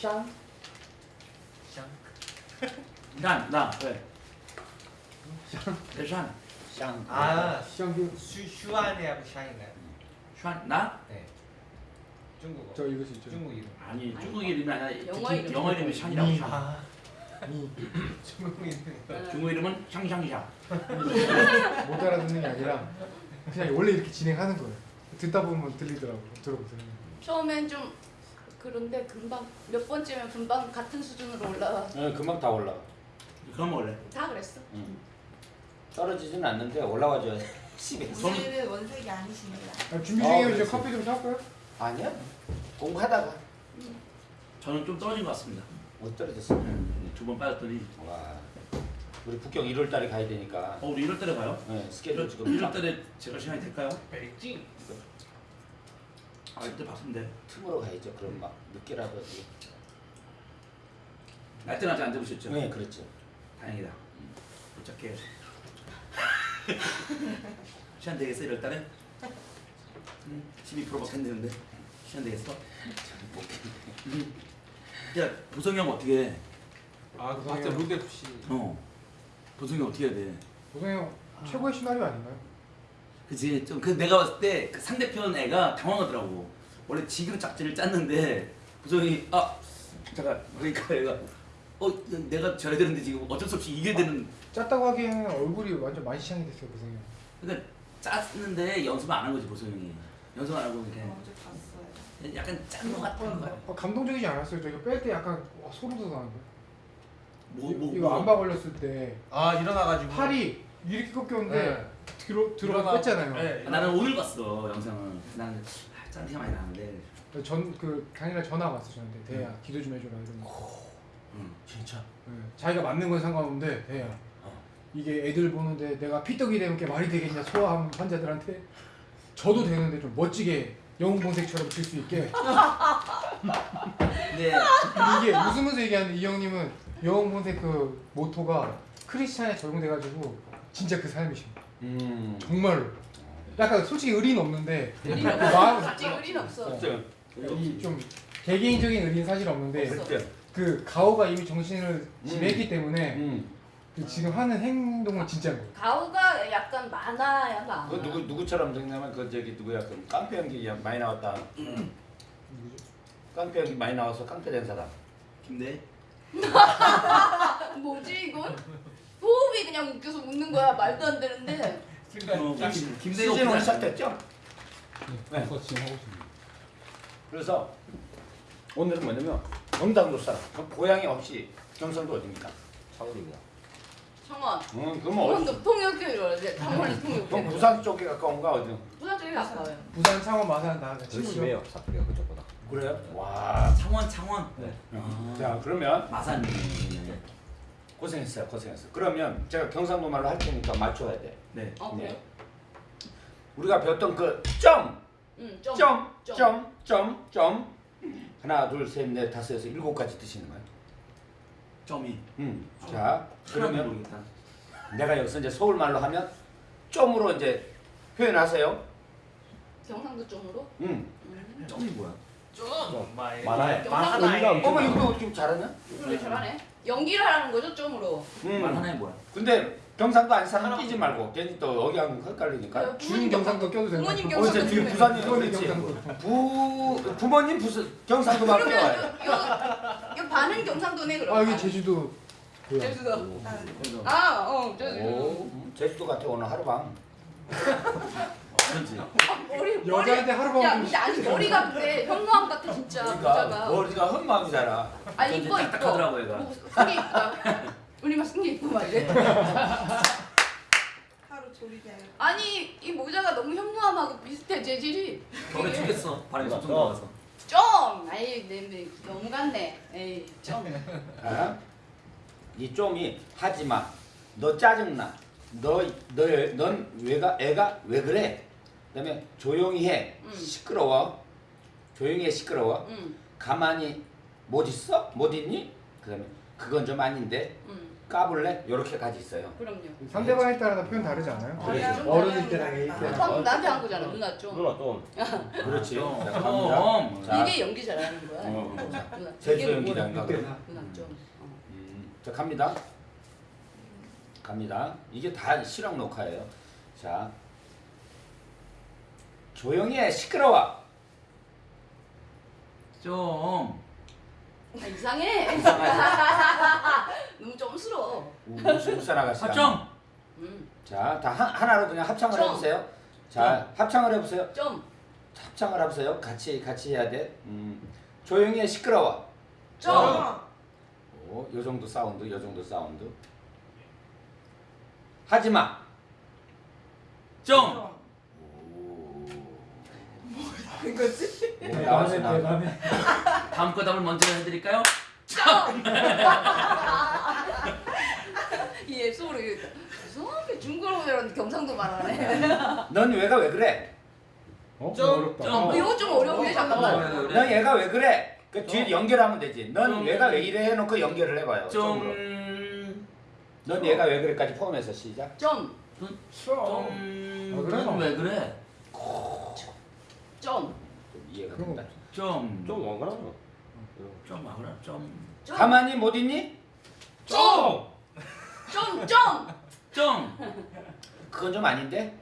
샹? 샹. 난, 나, 왜? 내 산, 샹. 아, 샹 슈 슈안이하고 샹인가요? 산, 나? 네. 중국어. 저 이거 진짜 중국 이름. 아니 중국 이름이 아니라 영어 이름. 영어 이름이 샹이라고 샹. 아. 중국 이름. 중국 이름은 샹샹샹. 못 알아듣는 게 아니라 그냥 원래 이렇게 진행하는 거예요. 듣다 보면 들리더라고. 들어보세요. 처음엔 좀 그런데 금방 몇 번째면 금방 같은 수준으로 올라와. 어, 금방 다 올라. 그럼 원래 다 그랬어. 응. 떨어지진 않는데 올라와줘야 돼. 집에. 오늘은 원색이 아니십니다. 아, 준비 아, 중이에요. 이제 그렇지. 커피 좀 사올까요? 아니야. 공부하다가 저는 좀 떨어진 것 같습니다. 못 떨어졌어. 두 번 빠졌더니 와. 우리 북경 1월 달에 가야 되니까. 어 우리 1월 달에 가요? 네, 스케줄 지금 1월 달에 제가 시간이 될까요? 베이징. 아 그때 바쁜데 틈으로 가야죠. 그럼 막 늦게라도. 날짜는 아직 안 잡으셨죠? 네, 그렇죠. 다행이다. 도착해. 시간 되겠어 1월 달에? 응, 12%밖에 안 되는데 시간 되겠어? 응. 야 보성이 형 어떻게 해? 아, 그 맞죠. 방향. 룬데프 씨. 어 보성이 어떻게 해야 돼? 보성이 형 최고의 시나리오 아닌가요? 그치 좀그 내가 봤을 때 그 상대편 애가 당황하더라고 원래 지금 작전을 짰는데 보성이 아 잠깐 그러니까 얘가 어 내가 져야 되는데 지금 어쩔 수 없이 이겨야 되는 짰다고 하기에는 얼굴이 완전 만시창이 됐어요. 보성이 형. 그러니까 짰는데 연습 안한 거지 보성이 연습 안 하고 그냥 어제 봤어요. 약간 짠거 같은 거야 어, 감동적이지 않았어요. 저 이거 뺄때 약간 와, 소름 돋았는데. 뭐, 뭐, 이거 뭐. 안바 걸렸을 때 아, 일어나가지고. 팔이 이렇게 꺾였는데 네. 들어 들어가 뺐잖아요. 네. 아, 나는 오늘 봤어 영상은 나는 아, 짠 티가 많이 나는데 전그 당일날 전화 왔어 저한테 대야 기도 좀 해줘라 이러면서 응. 진짜. 네, 자기가 맞는 건 상관없는데 대야 어. 이게 애들 보는데 내가 피떡이 되는 게 말이 되겠냐 소아암 환자들한테 저도 되는데 좀 멋지게 영웅본색처럼 칠수 있게 근데 이게 웃으면서 얘기하는데 이 형님은 영웅본색 그 모토가 크리스찬에 적용돼가지고 진짜 그 삶이십니다 음. 정말로 약간 솔직히 의리는 없는데 의리 그 없어. 마음 솔직히 의리는 없어. 이좀 개개인적인 의리는 사실 없는데 그때. 그 가오가 이미 정신을 지냈기 때문에 음. 그 지금 하는 행동은 진짜인 거예요. 가오가 약간 많아야 많아. 그 누구 누구처럼 생각하면 그 저기 누구야 그 깡패 연기 많이 나왔다. 깡패 연기 많이 나와서 깡패 된 사람. 김대 뭐지 이건? 호흡이 그냥 웃겨서 웃는 거야 말도 안 되는데. 어, 짱. 김- 김대가 시즌 원 어떻게 시작됐죠? 네. 그거 지금 하고 있습니다. 그래서 오늘은 뭐냐면 경상도 사람. 그 고향이 혹시 경상도 어디입니까? 서울입니다. 청원. 음, 그러면 어디? 청원도 통역교로 이제 청원이 그럼 통역교. 부산 쪽에 가까운가 어디? 부산 쪽이 가까워요. 부산, 창원, 마산 친구죠. 심해요 사투리가 그쪽보다 그래요? 와. 창원 창원 네. 아, 자 그러면 마산 고생했어요, 고생했어. 그러면 제가 경상도 말로 할 테니까 맞춰야 돼. 네 어 그래? 네. 우리가 배웠던 그 점, 응 좀. 점, 점. 점, 점, 점. 하나, 둘, 셋, 넷, 다섯, 여섯, 일곱 가지 드시는 거예요. 점이 음. 자, 그러면 그러면 모르겠다 내가 여기서 이제 서울 말로 하면 점으로 이제 표현하세요. 경상도 쪽으로? 음. 음. 점이 뭐야? 좀. 많이. 많아요. 경상도 의미가 엄청 어머. 이거 좀 잘하냐? 그래 잘하네. 연기를 하라는 거죠 좀으로. 말 음. 하나에 뭐야? 근데 경상도 안 사람 끼지 말고 괜히 또 여기 하면 헷갈리니까. 준 경상도 껴도 되는 부모님 거. 어, 경상도. 때문에. 부산이 부모님. 경상도. 부 부모님 부스 경상도 말 그러면. 요, 반은 경상도네 그럼. 아 여기 제주도. 제주도. 그래서 아, 어, 제주도. 오, 음, 제주도 같아 오늘 하루방. 그런지 머리 여자한테 하루밤 야, 좀 근데 아니 머리가 근데 현무암 같아 진짜 그러니까 모자가. 머리가 헛마음이잖아. 아니 이뻐 좀 이뻐. 딱딱하더라고, 얘가. 뭐, 이쁘다. 우리만 승기 이쁘 막 이래. 하루 하여. 아니 이 모자가 너무 현무암하고 비슷해 재질이. 겨울에 추겠어 바람이 엄청 나와서 좀. 아이 너무 같네. 에이 좀. 아? 이 좀이 하지마. 너 짜증나. 너 너 넌 왜가 애가 왜 그래? 그다음에 조용히 해. 음. 시끄러워. 조용히 해 시끄러워. 응, 가만히 못 있어? 못 있니? 그다음에 그건 좀 아닌데. 응. 까불래? 이렇게까지 있어요. 그럼요. 상대방에 따라 표현 다르지 않아요? 그렇죠. 어른일 때랑 애기 때랑. 방금 나한테 한 거잖아 누나 좀. 누나 좀 그렇지. 좀. 자, 갑니다. 자, 이게 연기 잘하는 거야. 어, 어. 제주. 그때. 누나 좀. 어. 음, 자 갑니다. 갑니다. 이게 다 실황 녹화예요. 자, 조용히 해. 시끄러워. 좀. 아, 이상해. 너무 점스러워. 웃- 웃어 나가시다. 합정. 음. 자, 다 하, 하나로 그냥 합창을 좀. 해보세요. 자, 합창을 해보세요. 좀. 합창을 해보세요. 같이 같이 해야 돼. 음, 조용히 해. 시끄러워. 좀. 오, 요 정도 사운드, 요 정도 사운드. 하지 마. 좀. 그거지? 오, 나왔어, 나왔어. 다음 거 답을 먼저 해드릴까요? 이 앱소리 이상하게 중국어로 배웠는데 경상도 말하네. 넌 얘가 왜 그래? 어? 좀, 어렵다. 좀. 어, 이거 좀 어려운데 잠깐만. 어, 그래. 넌 얘가 왜 그래? 그 뒤에 연결하면 되지. 넌 좀. 얘가 왜 이래 해놓고 연결을 해봐요. 좀. 좀으로. 넌 얘가 왜 그래까지 포함해서 시작. 좀. 좀. 아, 그래? 넌왜 그래? 좀. 좀 이해가 그런 된다. 좀. 좀 원가나 좀 하거라. 좀. 좀. 가만히 못 있니? 좀. 좀. 좀. 좀. 그건 좀 아닌데?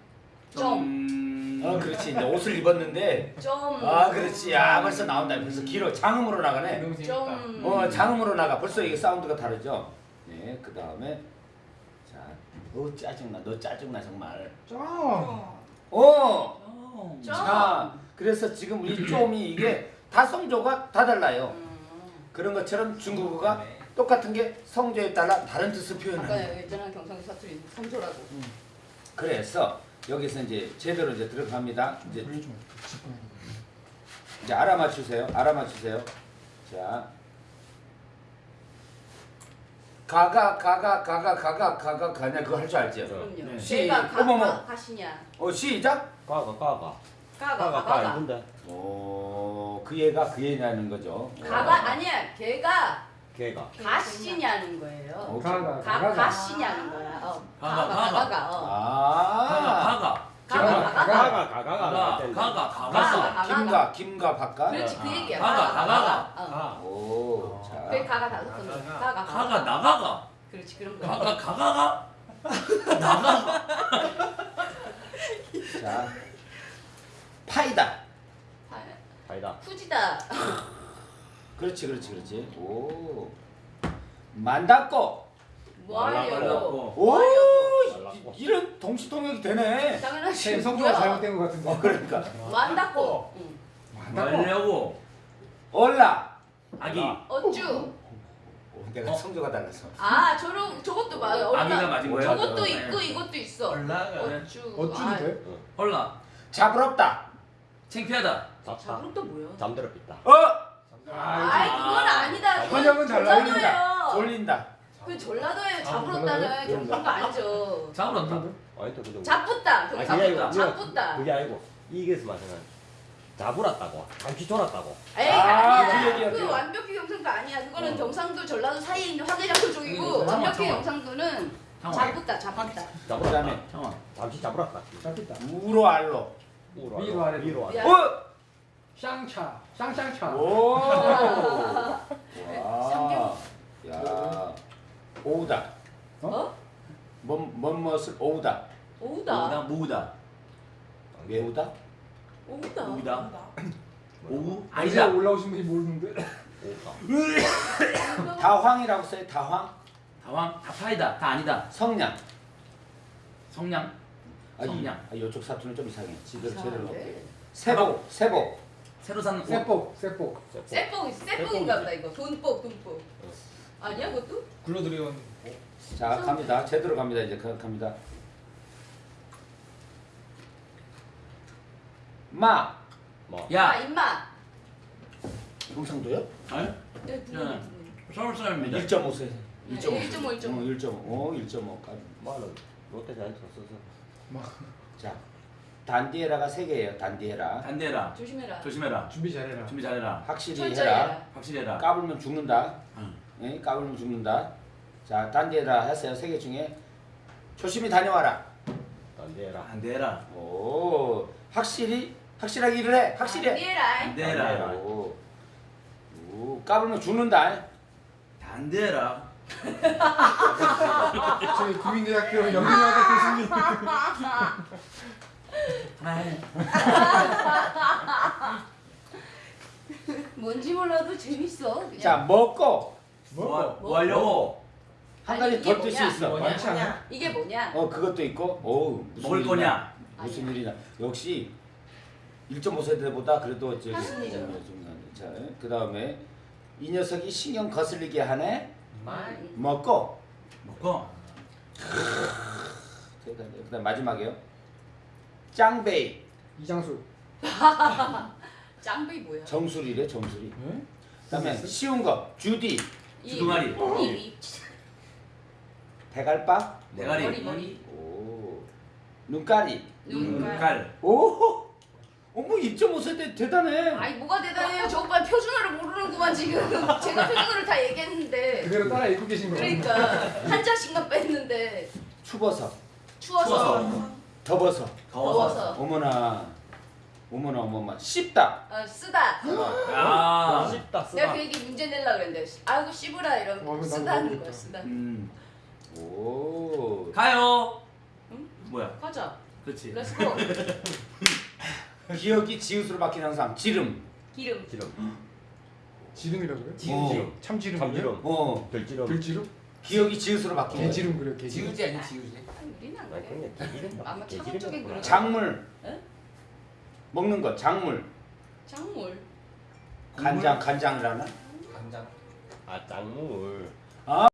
좀. 어 그렇지 이제 옷을 입었는데 좀. 아 그렇지 아 벌써 나온다 벌써 길어 장음으로 나가네. 좀. 어 장음으로 나가 벌써 이게 사운드가 다르죠 네 그 다음에 자 어 짜증나 너 짜증나 정말 좀. 어 좀. 좀. 자, 그래서 지금 이 좀이 이게 다 성조가 다 달라요. 음. 그런 것처럼 중국어가 똑같은 게 성조에 따라 다른 뜻을 아까 표현하는. 얘기했잖아 경상도 사투리 성조라고. 그래서 여기서 이제 제대로 이제 들어갑니다. 이제 있는 이제 알아맞추세요. 알아맞추세요. 자, 가가 가가 가가 가가 가가 가냐 그거 할 줄 알죠? 그럼요. 네. 시- 가, 어머머. 가, 가시냐. 어 시작. 까가 까가 가가 까가 까 가가. 이쁜데 어그 얘가 그 얘냐는 거죠. 가가 아니야. 걔가 걔가 가시냐는 거예요. 어, 가가 가 가가. 가시냐는 거야. 어. 가가, 가가 가가. 가가. 어. 아. 가가 가가. 가가 가가. 까가 까가가 가가 iten데. 가가 가가 가가. 가가. 김가 김가 바깥. 그렇지 그 얘기야. 가가, 가가. 어. 아 오, 자. 그 가가 다섯 번. 가가 가가 나가가. 그렇지 그런 거. 가가 가가가. 나가가. 자. 파이다. 아, 아니다 후지다. 그렇지, 그렇지, 그렇지. 오. 만다꼬. 뭐 하려고? 말라고. 오. 이- 이런 동시통역이 되네. 당연하지. 성조가? 잘못된 것 같은데. 어, 그러니까. 만다고. 응. 말려고. 얼라. 아기. 어쭈. 오, 내가 어? 성조가 달랐어. 아 저런 저것도 봐. 아기가. 맞은 거예요? 저것도 네. 있고 이것도 있어. 올라가. 어쭈. 어쭈도 아, 돼? 헐라. 자부럽다. 창피하다. 잡다 자부름도 뭐야? 잠들어 삐다 어, 아이 그건 아니다. 번역은 달라요. 전라도예요. 졸린다. 그 전라도에 전라도예요? 자부렀다는 그런 거 아니죠. 잡으렀다. 아니 또. 아 그거 그게 아니고 자쁘다. 자쁘다. 그게 아니고 이게서 말하는 잡으랐다고 잠시 졸았다고 에이 아, 아니야. 그그 그. 완벽히 경상도 아니야. 그거는 어. 경상도 전라도 사이에 있는 화개장터 쪽이고 음, 완벽히. 경상도는. 잡으랐다 그다음에 상황. 잠시 잡으랐다 잡겠다. 우로 알로. 위로 위로 아래로. 위로 아래 야. 어, 쌍차. 쌍쌍차. 오. 와. 야. 오우다. 어? 뭔, 뭔 멋을 오우다. 오우다. 오다 모으다. 왜 오우다? 오우다. 오우다. 오우 아니다. 올라오신 분이 모르는데. 오다 다황이라고 써요. 다황. 다왕 다파이다. 다 아니다. 성냥. 성냥. 아, 이, 성냥. 아, 이쪽 사투는 좀 이상해. 지대로 제대로? 넣게. 세복, 세복. 새로 산 옷. 세복, 세복. 쇠뽕 쇠뽕인가 보다 이거. 돈뽕 돈뽕. 아니야 그것도? 굴러들여온 자, 갑니다. 제대로 갑니다. 이제 가- 갑니다. 마. 뭐아 야. 임마. 경상도요? 아니? 네, 네. 서울 사람입니다. 1.5세. 1.5. 네, 1.5, 1.5. 1.5. 어, 1.5까지. 말은 롯데자이언트 써서 자, 단디에라가 세 개예요. 단디에라. 반대해라. 조심해라. 조심해라. 준비 잘해라. 준비 잘해라. 확실히 철저히 해라. 해라. 확실히 해라. 까불면 죽는다. 응. 예? 까불면 죽는다. 자, 딴 데다 했어요. 세 개 중에 조심히 다녀와라. 안 되라. 오, 확실히 확실하게 일을 해. 확실히 해. 안 되라. 오, 오, 까불면 죽는다. 안 되라. 저희 국민대학교 영문학과 교수님. 뭔지 몰라도 재밌어. 그냥. 자, 먹고 뭐, 뭐 하려고? 한 아니, 가지 이게 더 뜻이 뭐냐? 있어. 많지 않아? 이게 뭐냐? 어, 그것도 있고. 오, 무슨 먹을. 거냐? 무슨 아니야. 일이냐. 역시 1.5세대보다 그래도 저기 하순이죠. 좀 자, 그다음에 이 녀석이 신경 거슬리게 하네. 먹고 먹고. 대단해. 그다음 마지막이요. 짱베이 이장수. 짱배이 뭐야? 정수리래 정수리. 네? 그다음에 쉬운 거 주디 이- 주둥아리. 이- 이- 대갈박 대가리. 머리 머리. 오 눈가리 눈깔. 눈깔. 오 어머 2.5세대 대단해. 아이 뭐가 대단해요? 저 오빠 표준어를 모르는구만 지금. 제가 표준어를 다 얘기했는데. 그대로 따라 읽고 계신 거예요. 그러니까 한 자씩만 뺐는데 추버섯 추워서, 추워서. 더버섯 더워서. 더워서 어머나 어머나 어머나 씹다. 어, 쓰다. 아. 내가 쓰다. 그 얘기 문제 내려 그랬는데 아이고 씨부라 이런 어, 쓰다는 모르겠다. 거야 쓰다. 음. 오. 가요. 응? 뭐야? 가자. 그렇지. Let's go. 기역이 지읒으로 바뀌는 항상 지름. 기름. 지름. 지름이라고요? 어. 참지름. 참지름. 어. 들지름. 들지름? 기역이 지읒으로 바뀌는. 개지름 그래요. 개지름. 아니 지우지. 아니, 우리는 안 그래. 아마 창원 쪽에. 그런 작물. 에? 먹는 거 작물. 작물. 간장 간장을 하나? 간장. 아 짱물.